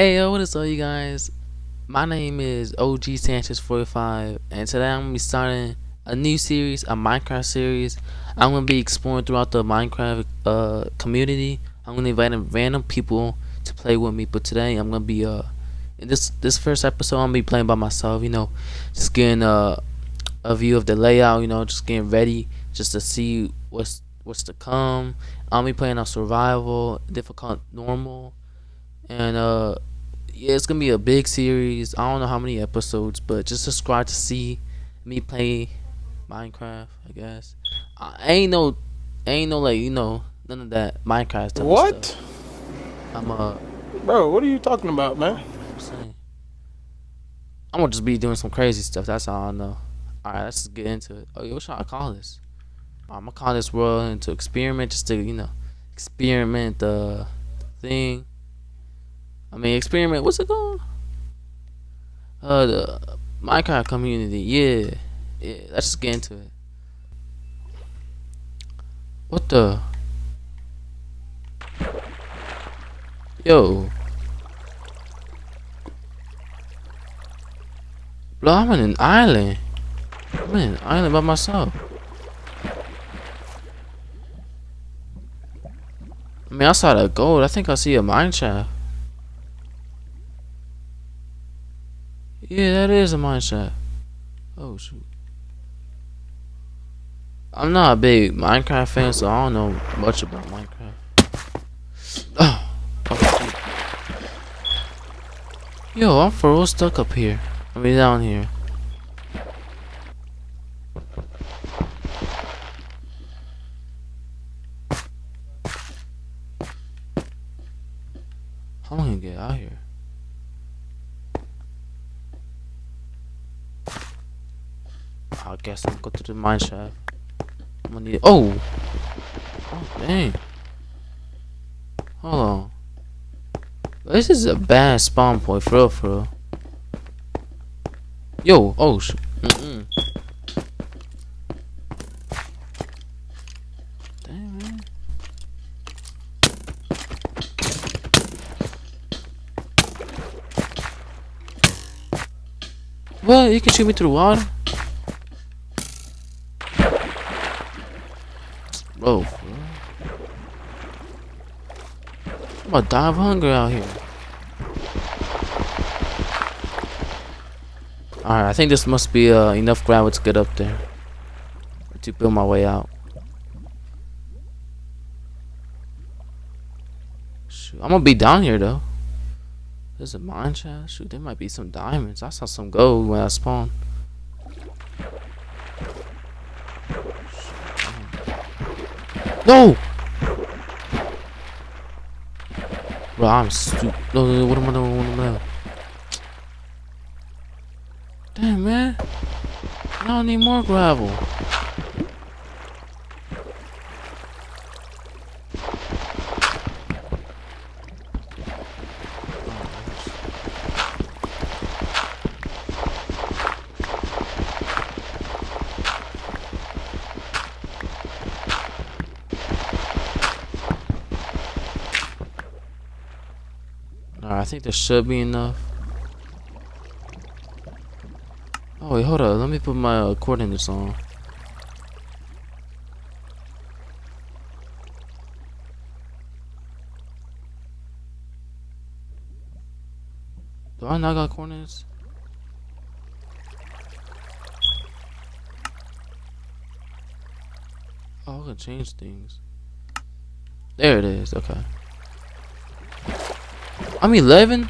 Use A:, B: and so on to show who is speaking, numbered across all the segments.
A: Hey yo, what is up you guys? My name is OG Sanchez45 and today I'm gonna be starting a new series, a Minecraft series. I'm gonna be exploring throughout the Minecraft uh, community. I'm gonna invite random people to play with me, but today I'm gonna be uh in this this first episode I'm gonna be playing by myself, you know, just getting uh, a view of the layout, you know, just getting ready just to see what's what's to come. I'll be playing on survival, difficult, normal, and uh, yeah, it's gonna be a big series. I don't know how many episodes, but just subscribe to see me play Minecraft. I guess I ain't no, ain't no like you know none of that Minecraft stuff.
B: What?
A: I'm uh,
B: bro. What are you talking about, man?
A: I'm I'm gonna just be doing some crazy stuff. That's all I know. All right, let's just get into it. Oh, what should I call this? I'm gonna call this world into experiment, just to you know, experiment the thing. I mean, experiment. What's it called? Uh, the Minecraft community. Yeah, yeah. Let's just get into it. What the? Yo. Bro, I'm in an island. I'm in an island by myself. I mean, I saw that gold. I think I see a mine shaft. Yeah, that is a mine shaft. Oh, shoot. I'm not a big Minecraft fan, so I don't know much about Minecraft. Oh, oh Yo, I'm for real stuck up here. I mean, down here. Guess I'm gonna go to the mine shaft. I'm gonna need. Oh! Oh, dang. Hold on. This is a bad spawn point, for real, for real. Yo, oh, sh mm -mm. What? You can shoot me through the water? Bro. I'm about to die of hunger out here. Alright, I think this must be uh, enough gravel to get up there. To build my way out. Shoot, I'm gonna be down here though. There's a mine shaft. Shoot, there might be some diamonds. I saw some gold when I spawned. No! Bro, I'm stupid. No, no, no, what am I doing? What am I doing? Damn, man. I don't need more gravel. Alright, I think there should be enough. Oh wait, hold up. Let me put my uh, coordinates on. Do I not got coordinates? Oh, I can change things. There it is. Okay. I'm 11?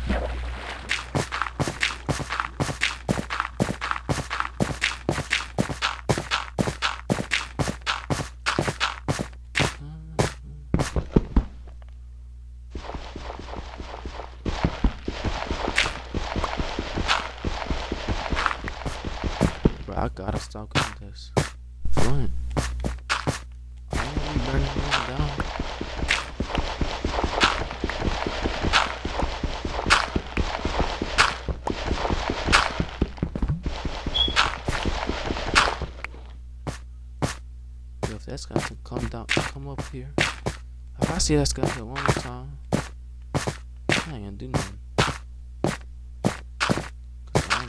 A: See that's got to one more time, I ain't gonna do nothing.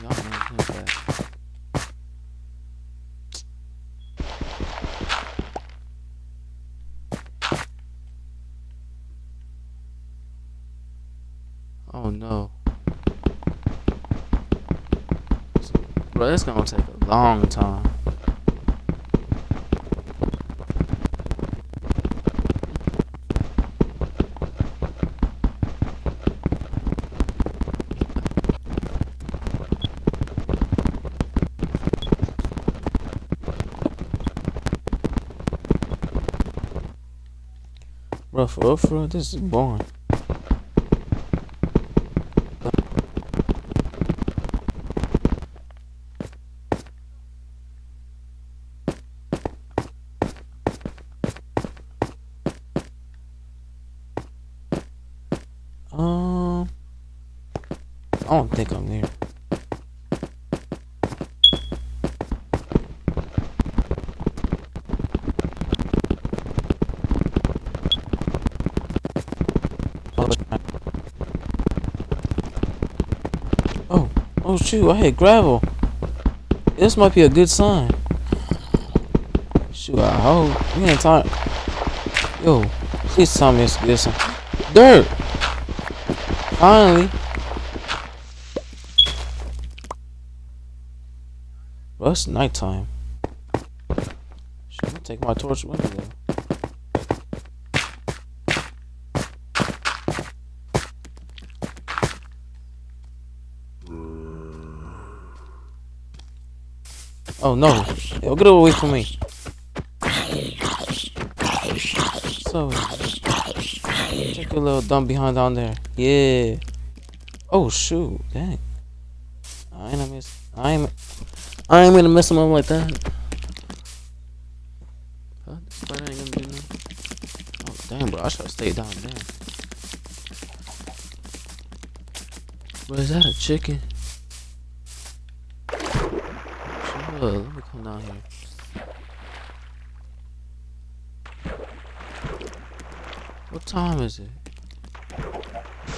A: Y'all know him back. Oh no. Bro, it's gonna take a long time. Real, for real, this is boring. Um, I don't think I'm there. Oh, shoot, I hit gravel. This might be a good sign. Shoot, I hope. We ain't time. Yo, please tell me it's good sign. Dirt! Finally. Well, it's nighttime. Should I take my torch with me Oh no! Yo, get away from me! So, check your little dumb behind down there. Yeah. Oh shoot! Dang. I ain't gonna miss. I ain't. I ain't gonna mess him up like that. Huh? This spider ain't gonna do nothing. Oh damn, bro! I should have stayed down there. Bro, is that a chicken? Let me come down here. What time is it?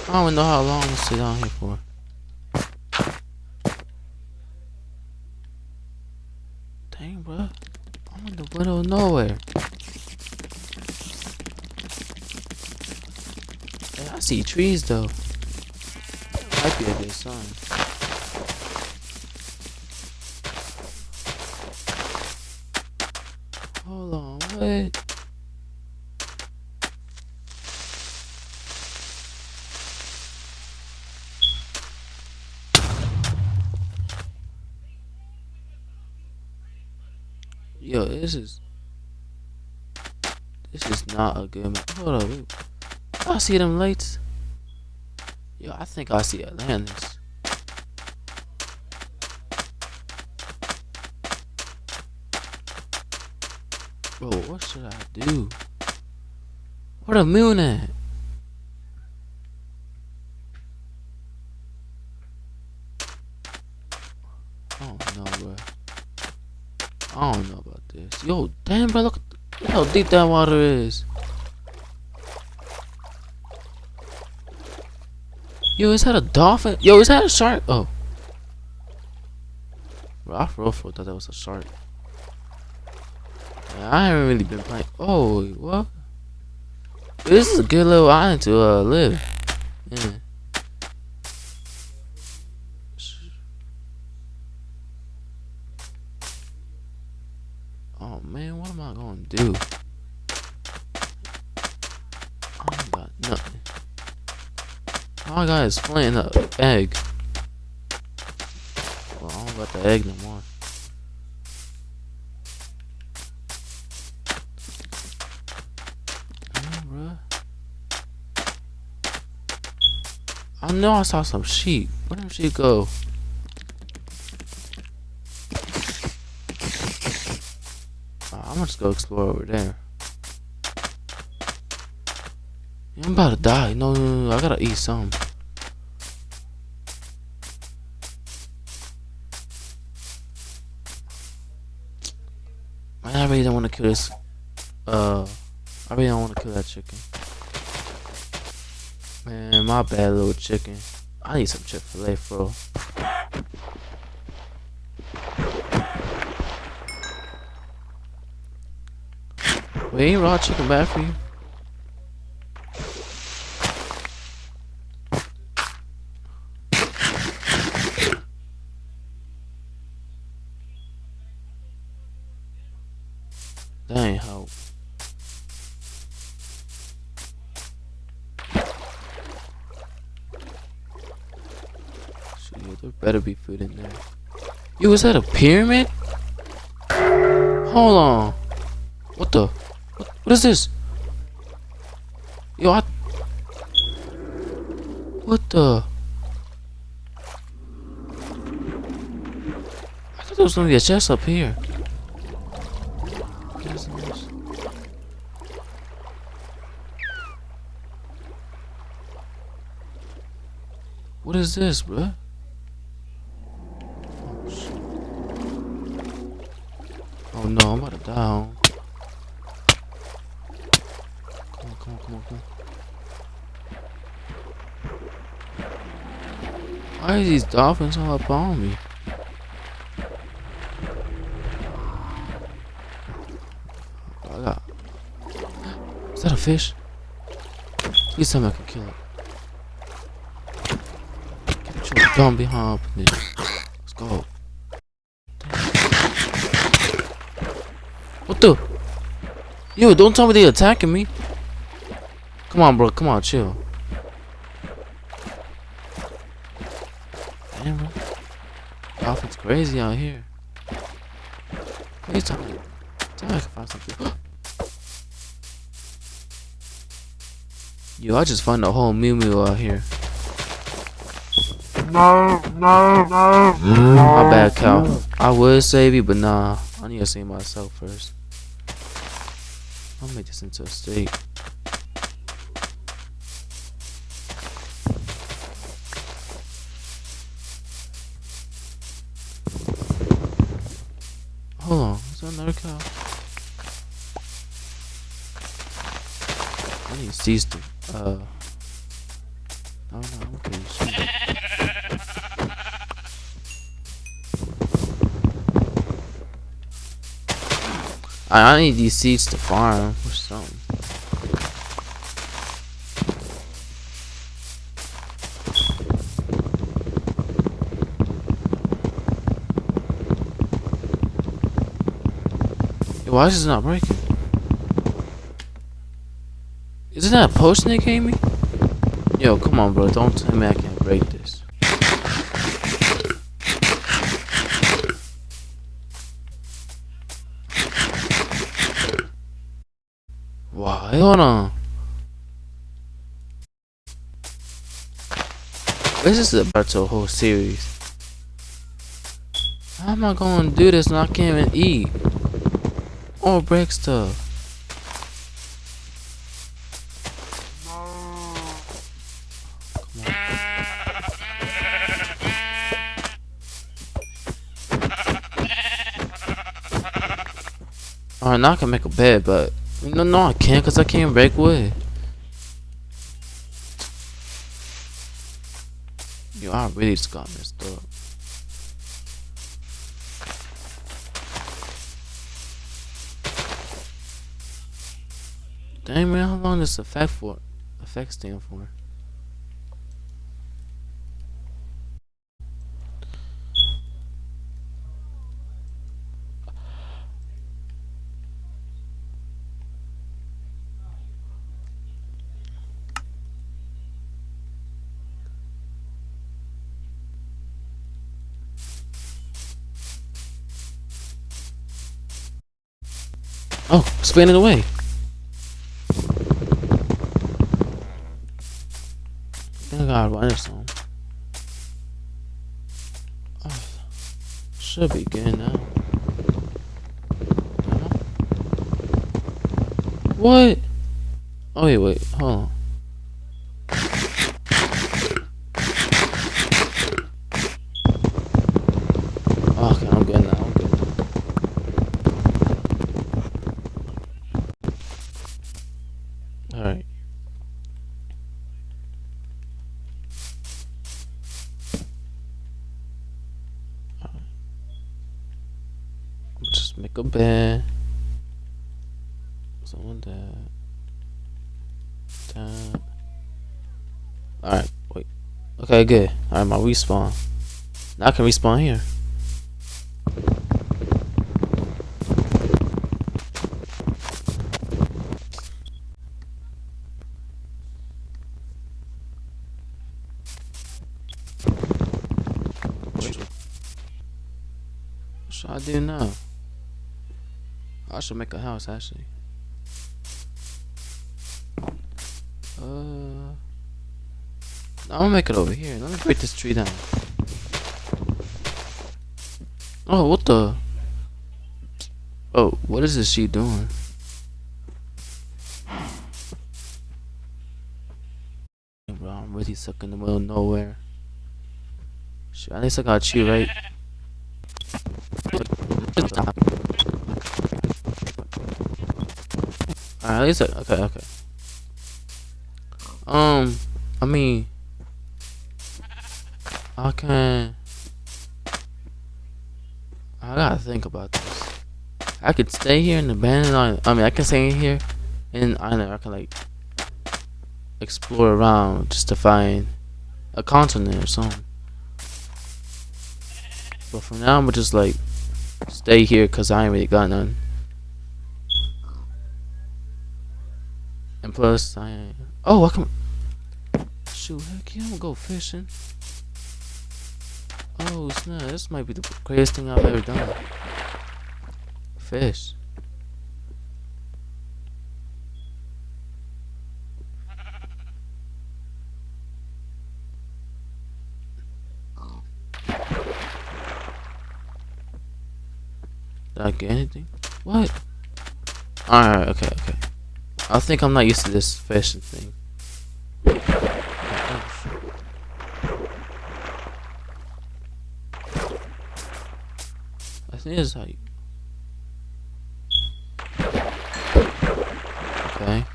A: I don't even know how long to sit down here for. Dang, bro. I'm in the middle of nowhere. Hey, I see trees though. Might be a good sign. On. Yo, this is this is not a good map. Hold up. I see them lights. Yo, I think I see Atlantis. Bro, what should I do? Where the moon at? I don't know, bro. I don't know about this. Yo, damn, bro, look, look how deep that water is. Yo, is that a dolphin? Yo, is that a shark? Oh. Bro, I for real thought that was a shark. I haven't really been playing. Oh, what? This is a good little island to uh, live. Yeah. Oh man, what am I gonna do? I got nothing. All I got is and an egg. Well, I don't got the egg no more. Know I saw some sheep. Where did sheep go? Uh, I'm gonna just go explore over there. I'm about to die. No, no, no, I gotta eat some. Man, I really don't want to kill this. Uh, I really don't want to kill that chicken. Man, my bad little chicken. I need some Chick-fil-A, bro. We ain't raw chicken bad for you? Yo, is that a pyramid? Hold on. What the? What, what is this? Yo, I... What the? I thought there was gonna be a chest up here. What is this? What is this, bruh? Oh, shit. Oh no, I'm about to die. Come on, come on, come on, come on. Why are these dolphins all up on me? Is that a fish? Please tell me I can kill it. Get your dumb behind up in there. Let's go. What the? Yo, don't tell me they're attacking me. Come on, bro. Come on, chill. Damn. Dolphins crazy out here. Please tell me. Tell me I can find something. Yo, I just found a whole Mew Mew out here.
C: No, no, no.
A: My bad, Cal. I would save you, but nah. I need to save myself first. I'll make this into a steak. I need uh... Oh no, okay. I, need these seeds to farm or something. Why is this not breaking? Isn't that a they gave me? Yo, come on, bro. Don't tell me I can't break this. Why? Hold on. This is about a whole series. How am I gonna do this and I can't even eat? Or break stuff? Alright, now I can make a bed, but no, no, I can't because I can't break wood. Yo, I really just got messed up. Dang man, how long does effect for? Effect stand for? Oh, spinning away. I think I got run this one. Oh, should be good now. What? Oh wait, wait, hold on. Make a bed. Some Doing that. That. Alright, wait. Okay, good. Alright, my respawn. Now I can respawn here. What should I do now? I should make a house actually. Uh, gonna make it over here. Let me break this tree down. Oh, what the? Oh, what is this sheep doing? Bro, I'm really stuck in the middle of nowhere. Shit, at least I got you right. Alright, at least okay, okay. Um, I mean, I can. I gotta think about this. I could stay here in the. I mean, I can stay here, and I know I can like explore around just to find a continent or something. But for now, I'm gonna just like stay here because I ain't really got none. Plus, I. Oh, I can. Shoot, heck yeah, I'm gonna go fishing. Oh snap, this might be the craziest thing I've ever done. Fish. Did I get anything? What? Alright, okay, okay. I think I'm not used to this fishing thing. I think it's how you... Okay.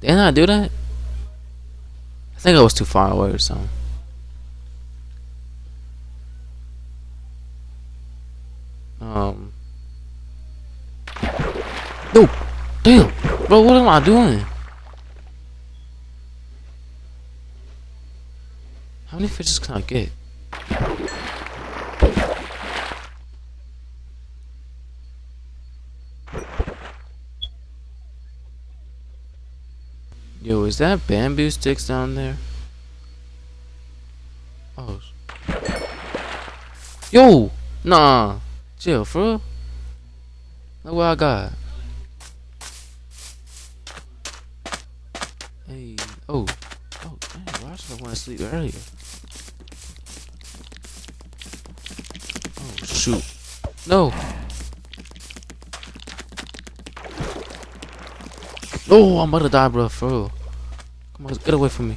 A: Didn't I do that? I think I was too far away or something. Um. No! Damn! Bro, what am I doing? How many fishes can I get? Yo, is that bamboo sticks down there? Oh. Yo! Nah. Chill, real? Look what I got. Sleep earlier? Oh, shoot. No. Oh, I'm about to die, bro. For real. Come on, get away from me.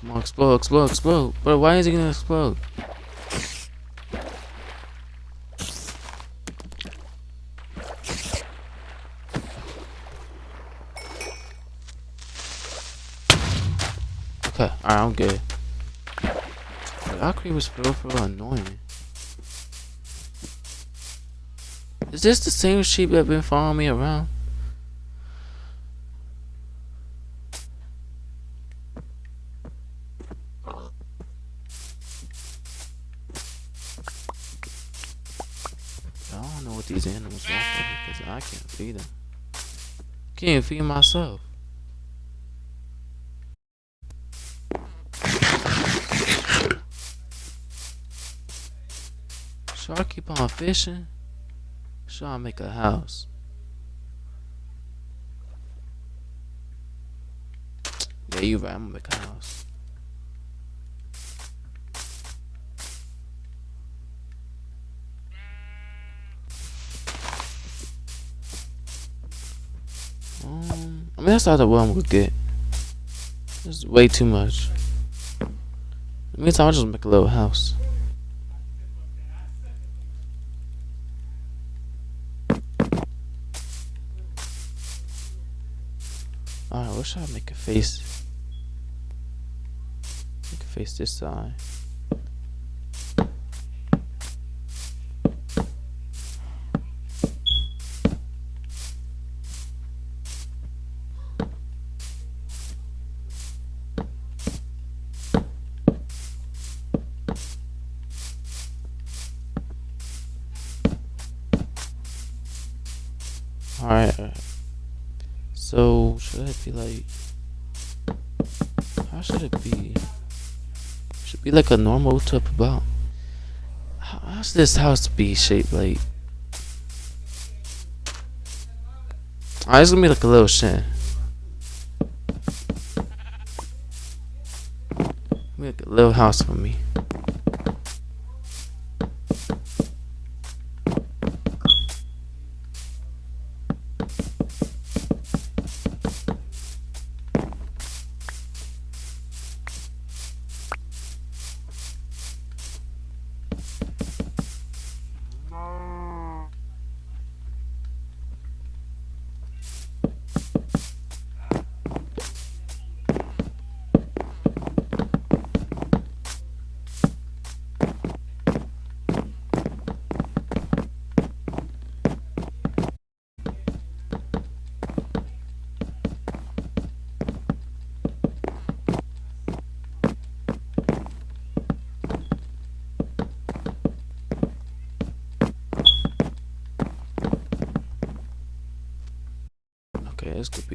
A: Come on, explode, explode, explode. Bro, why is he gonna explode? Okay, alright, I'm good. Creeper's for real, real annoying. Is this the same sheep that been following me around? I don't know what these animals want because I can't feed them. Can't feed myself. Should I keep on fishing? Should I make a house? Yeah, you right. I'm gonna make a house. Um, I mean that's not the one I'm gonna get. It's way too much. In the meantime, I'll just make a little house. wish I'd make a face. Make a face this side. Alright. So, should it be like. How should it be? Should be like a normal type about. How, how's this house be shaped like? Alright, it's gonna be like a little shed. Make a little house for me.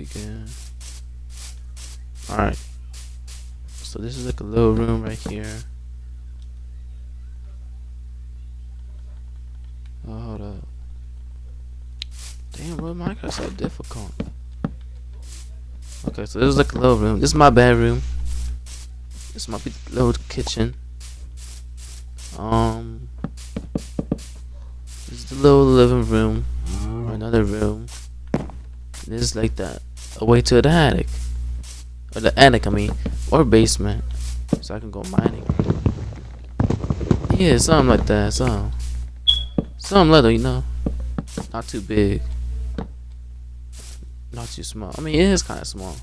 A: Good. Alright. So this is like a little room right here. Oh, hold up. Damn, bro, Minecraft's so difficult. Okay, so this is like a little room. This is my bedroom. This might be the little kitchen. Um, this is the little living room. Or another room. This is like the a way to the attic. Or the attic, I mean. Or basement. So I can go mining. Yeah, something like that. So, something little, you know. Not too big. Not too small. I mean, it is kind of small.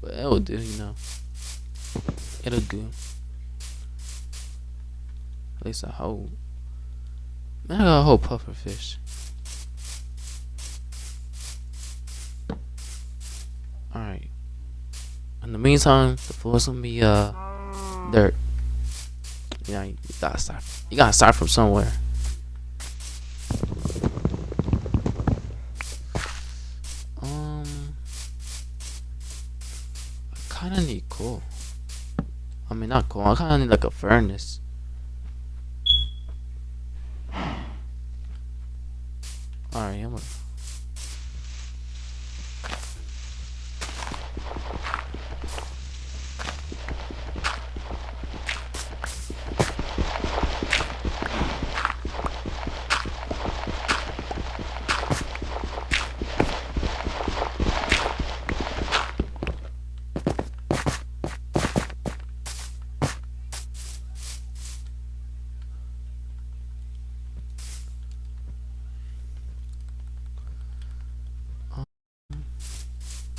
A: But it will do, you know. It'll do. At least I hope. Man, I got a whole puffer fish. In the meantime, the floor's gonna be uh dirt. Yeah, you gotta start. You gotta start from somewhere. Um, I kind of need coal. I mean, not coal. I kind of need like a furnace.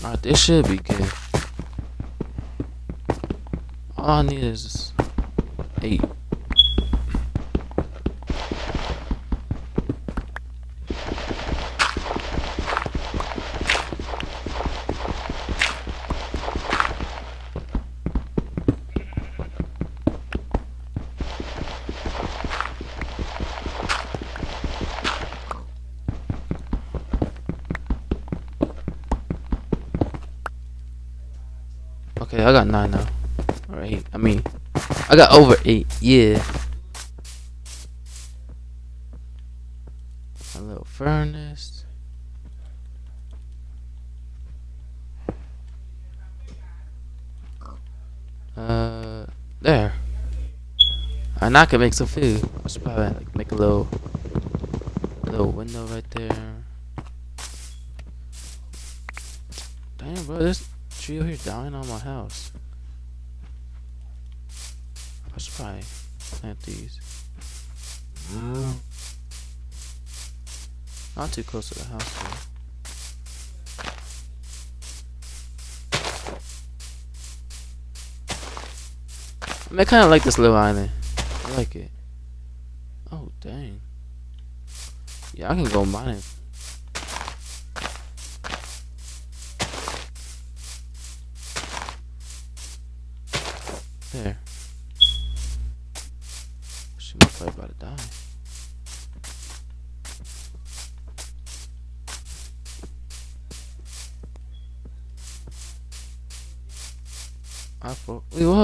A: Alright, this should be good. All I need is eight. Okay, I got nine now. Or eight. I mean, I got over eight. Yeah. A little furnace. Uh, there. And I can make some food. I should probably like make a little, little window right there. Damn, bro, this tree over here dying on my house. Should probably plant these. Not too close to the house though. I mean, I kind of like this little island. I like it. Oh, dang. Yeah, I can go mining.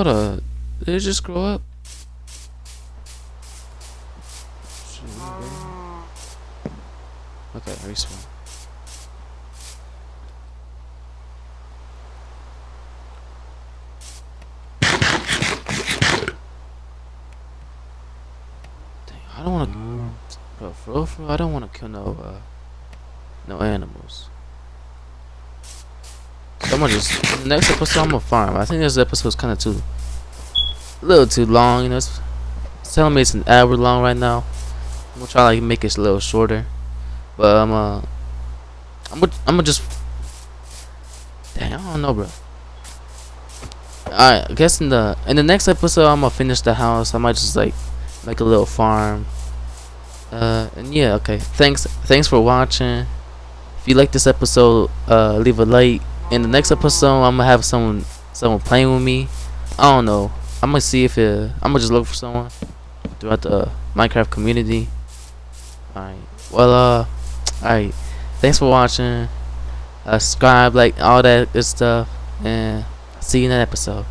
A: Hold up. Did it just grow up? Okay, respawn. Dang, I don't want to, bro. For real, for real, I don't want to kill no, uh, no animals. I'm gonna just next episode I'm gonna farm. I think this episode's kind of too, a little too long. You know, it's, it's telling me it's an hour long right now. I'm gonna try like make it a little shorter, but I'm uh, I'm gonna I'm gonna just. Dang, I don't know, bro. Alright, I guess in the in the next episode I'm gonna finish the house. I might just like make a little farm. Uh, and yeah, okay. Thanks, thanks for watching. If you like this episode, uh, leave a like. In the next episode, I'm gonna have someone someone playing with me. I don't know. I'm gonna see if it, I'm gonna just look for someone throughout the Minecraft community. Alright. Well, uh, alright. Thanks for watching. Uh, subscribe, like all that good stuff, and see you in that episode.